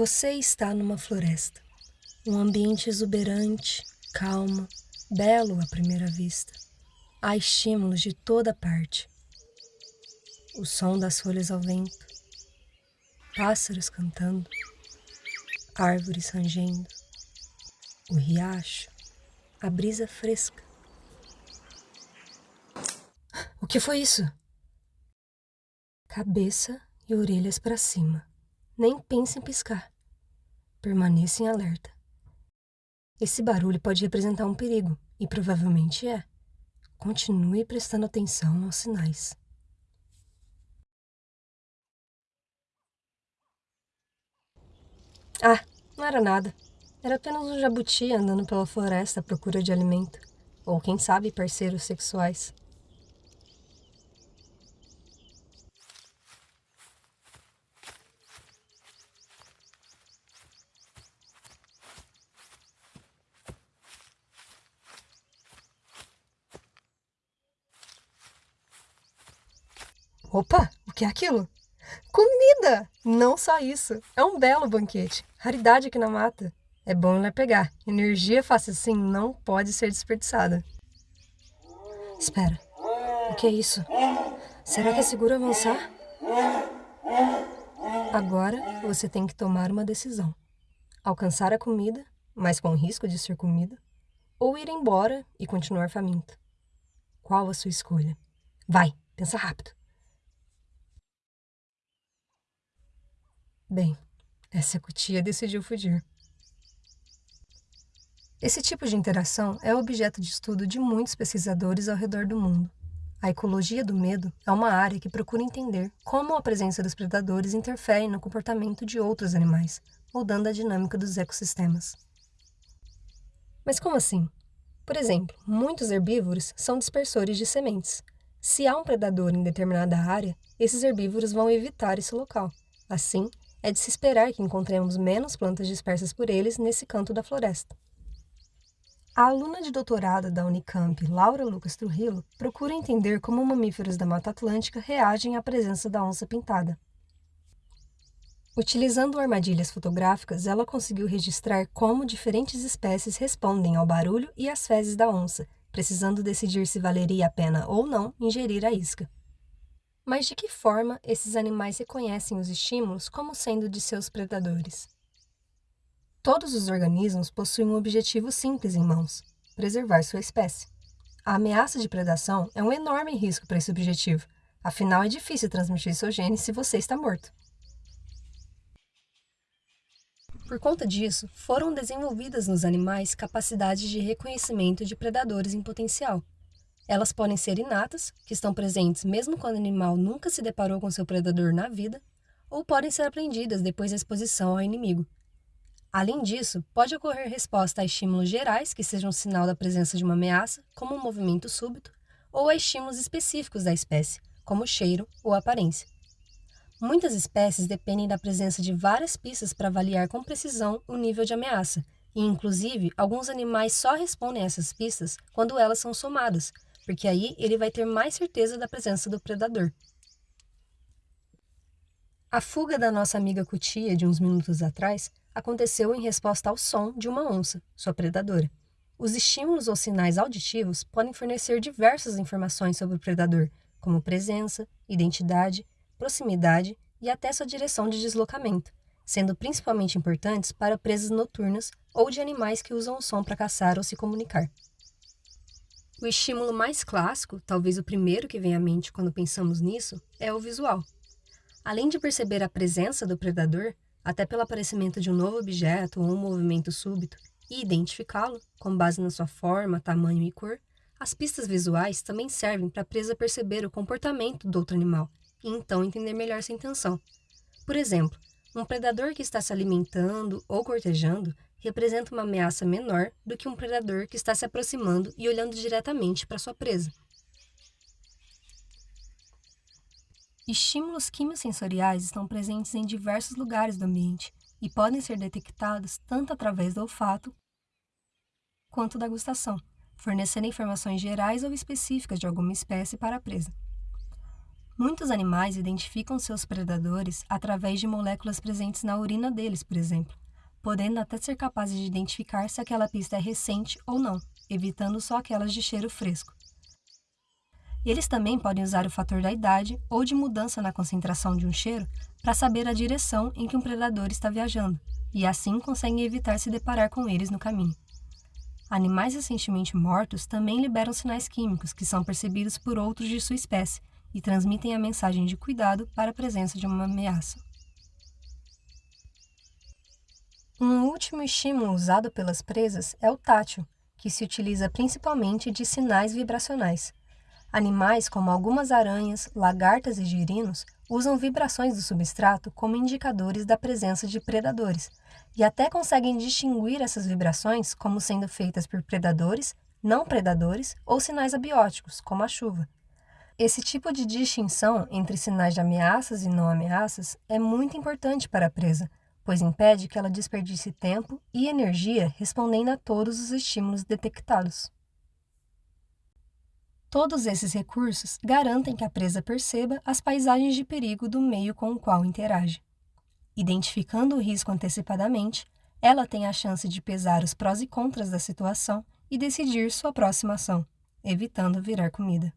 Você está numa floresta. Um ambiente exuberante, calmo, belo à primeira vista. Há estímulos de toda parte. O som das folhas ao vento, pássaros cantando, árvores rangendo, o riacho, a brisa fresca. O que foi isso? Cabeça e orelhas para cima. Nem pense em piscar. Permaneça em alerta. Esse barulho pode representar um perigo, e provavelmente é. Continue prestando atenção aos sinais. Ah, não era nada. Era apenas um jabuti andando pela floresta à procura de alimento. Ou quem sabe parceiros sexuais. Opa, o que é aquilo? Comida! Não só isso, é um belo banquete. Raridade aqui na mata. É bom ir lá pegar. Energia fácil assim não pode ser desperdiçada. Espera, o que é isso? Será que é seguro avançar? Agora você tem que tomar uma decisão. Alcançar a comida, mas com risco de ser comida, ou ir embora e continuar faminto. Qual a sua escolha? Vai, pensa rápido. Bem, essa cutia decidiu fugir. Esse tipo de interação é objeto de estudo de muitos pesquisadores ao redor do mundo. A ecologia do medo é uma área que procura entender como a presença dos predadores interfere no comportamento de outros animais, mudando a dinâmica dos ecossistemas. Mas como assim? Por exemplo, muitos herbívoros são dispersores de sementes. Se há um predador em determinada área, esses herbívoros vão evitar esse local. Assim, é de se esperar que encontremos menos plantas dispersas por eles nesse canto da floresta. A aluna de doutorado da Unicamp, Laura Lucas Trujillo, procura entender como mamíferos da Mata Atlântica reagem à presença da onça pintada. Utilizando armadilhas fotográficas, ela conseguiu registrar como diferentes espécies respondem ao barulho e às fezes da onça, precisando decidir se valeria a pena ou não ingerir a isca. Mas de que forma esses animais reconhecem os estímulos como sendo de seus predadores? Todos os organismos possuem um objetivo simples em mãos: preservar sua espécie. A ameaça de predação é um enorme risco para esse objetivo, afinal é difícil transmitir seu gene se você está morto. Por conta disso, foram desenvolvidas nos animais capacidades de reconhecimento de predadores em potencial, elas podem ser inatas, que estão presentes mesmo quando o animal nunca se deparou com seu predador na vida, ou podem ser aprendidas depois da exposição ao inimigo. Além disso, pode ocorrer resposta a estímulos gerais que sejam sinal da presença de uma ameaça, como um movimento súbito, ou a estímulos específicos da espécie, como cheiro ou aparência. Muitas espécies dependem da presença de várias pistas para avaliar com precisão o nível de ameaça, e inclusive alguns animais só respondem a essas pistas quando elas são somadas, porque aí ele vai ter mais certeza da presença do predador. A fuga da nossa amiga Cutia de uns minutos atrás aconteceu em resposta ao som de uma onça, sua predadora. Os estímulos ou sinais auditivos podem fornecer diversas informações sobre o predador, como presença, identidade, proximidade e até sua direção de deslocamento, sendo principalmente importantes para presas noturnas ou de animais que usam o som para caçar ou se comunicar. O estímulo mais clássico, talvez o primeiro que vem à mente quando pensamos nisso, é o visual. Além de perceber a presença do predador, até pelo aparecimento de um novo objeto ou um movimento súbito, e identificá-lo, com base na sua forma, tamanho e cor, as pistas visuais também servem para a presa perceber o comportamento do outro animal e então entender melhor sua intenção. Por exemplo, um predador que está se alimentando ou cortejando representa uma ameaça menor do que um predador que está se aproximando e olhando diretamente para sua presa. Estímulos quimiosensoriais estão presentes em diversos lugares do ambiente e podem ser detectados tanto através do olfato quanto da gustação, fornecendo informações gerais ou específicas de alguma espécie para a presa. Muitos animais identificam seus predadores através de moléculas presentes na urina deles, por exemplo, podendo até ser capazes de identificar se aquela pista é recente ou não, evitando só aquelas de cheiro fresco. Eles também podem usar o fator da idade ou de mudança na concentração de um cheiro para saber a direção em que um predador está viajando, e assim conseguem evitar se deparar com eles no caminho. Animais recentemente mortos também liberam sinais químicos que são percebidos por outros de sua espécie e transmitem a mensagem de cuidado para a presença de uma ameaça. Um último estímulo usado pelas presas é o tátil, que se utiliza principalmente de sinais vibracionais. Animais como algumas aranhas, lagartas e girinos usam vibrações do substrato como indicadores da presença de predadores e até conseguem distinguir essas vibrações como sendo feitas por predadores, não predadores ou sinais abióticos, como a chuva. Esse tipo de distinção entre sinais de ameaças e não ameaças é muito importante para a presa, pois impede que ela desperdice tempo e energia respondendo a todos os estímulos detectados. Todos esses recursos garantem que a presa perceba as paisagens de perigo do meio com o qual interage. Identificando o risco antecipadamente, ela tem a chance de pesar os prós e contras da situação e decidir sua próxima ação, evitando virar comida.